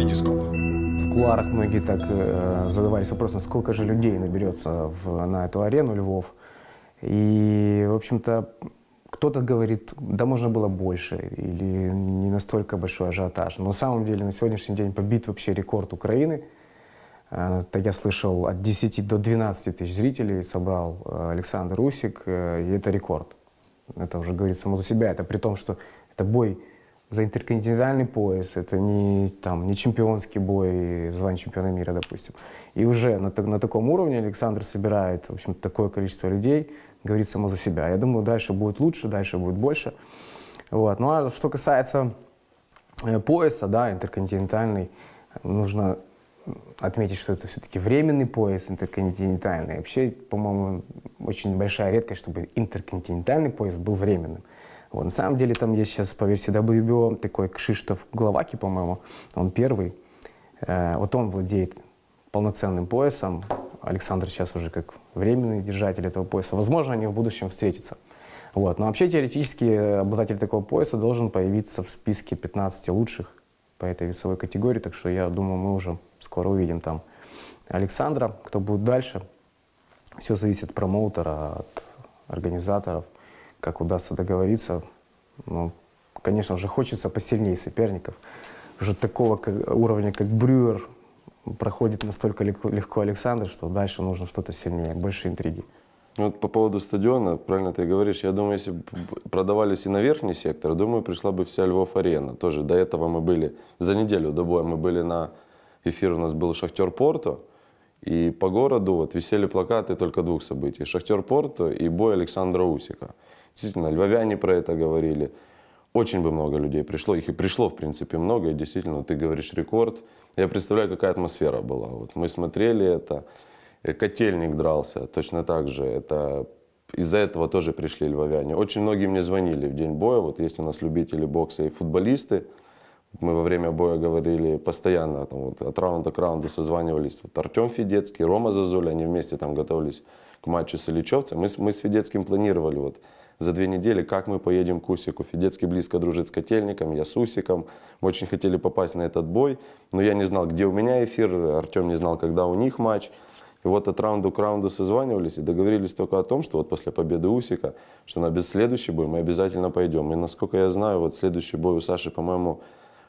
Витископ. В кулуарах многие так э, задавались вопросом, сколько же людей наберется в, на эту арену Львов. И, в общем-то, кто-то говорит, да можно было больше, или не настолько большой ажиотаж. Но на самом деле на сегодняшний день побит вообще рекорд Украины. Э, Так я слышал, от 10 до 12 тысяч зрителей собрал э, Александр Усик, э, и это рекорд. Это уже говорит само за себя. Это при том, что это бой за интерконтинентальный пояс, это не, там, не чемпионский бой в звании чемпиона мира, допустим. И уже на, на таком уровне Александр собирает, в общем, такое количество людей, говорит само за себя. Я думаю, дальше будет лучше, дальше будет больше. Вот. Ну а что касается э, пояса, да, интерконтинентальный, нужно отметить, что это все-таки временный пояс интерконтинентальный. Вообще, по-моему, очень большая редкость, чтобы интерконтинентальный пояс был временным. Вот. На самом деле там есть сейчас по версии WBO такой Кшиштоф Гловаки, по-моему, он первый. Э, вот он владеет полноценным поясом. Александр сейчас уже как временный держатель этого пояса. Возможно, они в будущем встретятся. Вот. Но вообще теоретически обладатель такого пояса должен появиться в списке 15 лучших по этой весовой категории. Так что я думаю, мы уже скоро увидим там Александра. Кто будет дальше, все зависит от промоутера, от организаторов, как удастся договориться. Ну, конечно, уже хочется посильнее соперников. Уже такого как- уровня, как Брюер, проходит настолько легко, легко Александр, что дальше нужно что-то сильнее, больше интриги. Ну, вот по поводу стадиона, правильно ты говоришь, я думаю, если продавались и на верхний сектор, думаю, пришла бы вся Львов-арена. Тоже до этого мы были, за неделю до боя мы были на эфир, у нас был Шахтер Порто, и по городу вот висели плакаты только двух событий. Шахтер Порто и бой Александра Усика. Действительно, львовяне про это говорили. Очень бы много людей пришло, их и пришло, в принципе, много, и действительно, ты говоришь рекорд. Я представляю, какая атмосфера была. Вот мы смотрели это, Э, Котельник дрался, точно так же. Это из-за этого тоже пришли львовяне. Очень многие мне звонили в день боя. Вот есть у нас любители бокса и футболисты. Мы во время боя говорили постоянно, там, вот, от раунда к раунду созванивались. Вот Артем Федецкий, Рома Зазуля, они вместе там готовились к матчу с Ильичевцем. Мы, мы с Федецким планировали вот, за две недели, как мы поедем к Усику. Федецкий близко дружит с Котельником, я с Усиком. Мы очень хотели попасть на этот бой, но я не знал, где у меня эфир, Артем не знал, когда у них матч. И вот от раунда к раунду созванивались и договорились только о том, что вот после победы Усика, что на без следующий бой мы обязательно пойдем. И насколько я знаю, вот следующий бой у Саши, по-моему,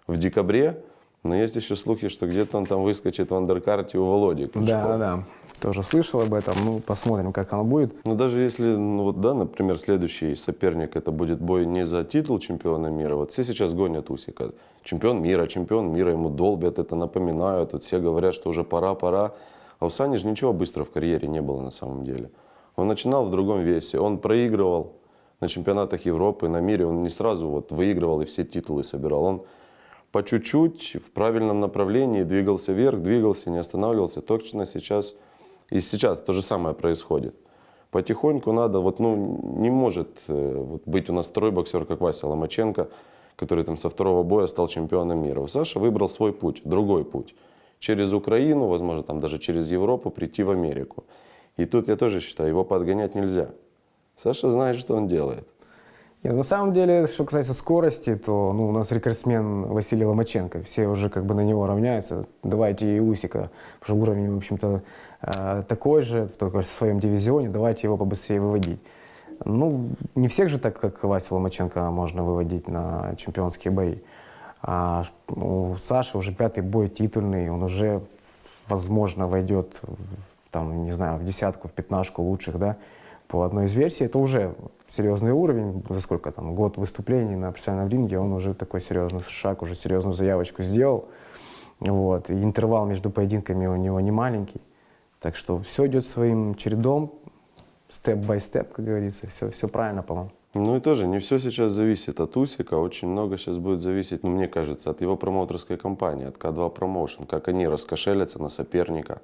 в декабре. Но есть еще слухи, что где-то он там выскочит в андеркарте у Володи Кличко. Да, да, да. Тоже слышал об этом. Ну, посмотрим, как оно будет. Ну, даже если, ну вот, да, например, следующий соперник, это будет бой не за титул чемпиона мира, вот все сейчас гонят Усика. Чемпион мира, чемпион мира, ему долбят это, напоминают, вот все говорят, что уже пора, пора. А у Сани же ничего быстро в карьере не было на самом деле. Он начинал в другом весе, он проигрывал на чемпионатах Европы, на мире, он не сразу вот выигрывал и все титулы собирал. Он по чуть-чуть в правильном направлении двигался вверх, двигался, не останавливался. Точно сейчас и сейчас то же самое происходит. Потихоньку надо, вот, ну, не может э, вот, быть у нас второй боксер, как Вася Ломаченко, который там со второго боя стал чемпионом мира. Саша выбрал свой путь, другой путь. Через Украину, возможно, там даже через Европу прийти в Америку. И тут я тоже считаю, его подгонять нельзя. Саша знает, что он делает. Нет, на самом деле, что касается скорости, то ну, у нас рекордсмен Василий Ломаченко. Все уже как бы на него равняются. Давайте и Усика, потому что уровень, в общем-то, э, такой же, только в своем дивизионе. Давайте его побыстрее выводить. Ну, не всех же так, как Вася Ломаченко, можно выводить на чемпионские бои. А у Саши уже пятый бой титульный, он уже, возможно, войдет, в, там, не знаю, в десятку, в пятнашку лучших, да, по одной из версий. Это уже серьезный уровень, за сколько там, год выступлений на профессиональном ринге, он уже такой серьезный шаг, уже серьезную заявочку сделал. Вот. И интервал между поединками у него не маленький. Так что все идет своим чередом, степ-бай-степ, как говорится, все, все правильно, по-моему. Ну и тоже не все сейчас зависит от Усика, очень много сейчас будет зависеть, ну мне кажется, от его промоутерской компании, от К2 Promotion, как они раскошелятся на соперника,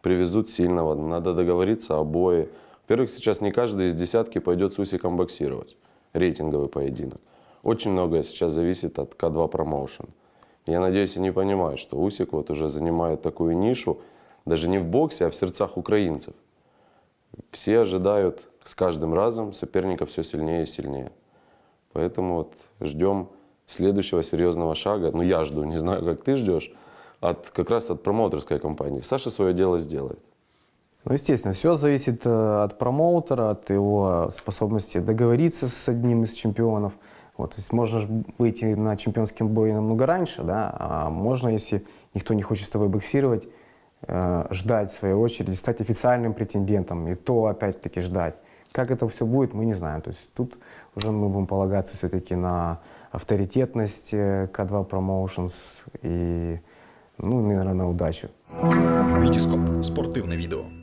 привезут сильного, надо договориться о бое. Во-первых, сейчас не каждый из десятки пойдет с Усиком боксировать, рейтинговый поединок. Очень многое сейчас зависит от К2 Promotion. Я надеюсь, они понимают, что Усик вот уже занимает такую нишу, даже не в боксе, а в сердцах украинцев. Все ожидают с каждым разом соперника все сильнее и сильнее. Поэтому вот ждем следующего серьезного шага. Ну, я жду, не знаю, как ты ждешь. от, как раз от промоутерской компании. Саша свое дело сделает. Ну, естественно, все зависит э, от промоутера, от его способности договориться с одним из чемпионов. Вот, то есть можно ж выйти на чемпионский бой намного раньше, да, а можно, если никто не хочет с тобой боксировать, э, ждать своей очереди, стать официальным претендентом, и то опять-таки ждать. Как это все будет, мы не знаем. То есть тут уже мы будем полагаться все-таки на авторитетность э, К2 Promotions и, ну, наверное, на удачу. Вітіскоп спортивне відео.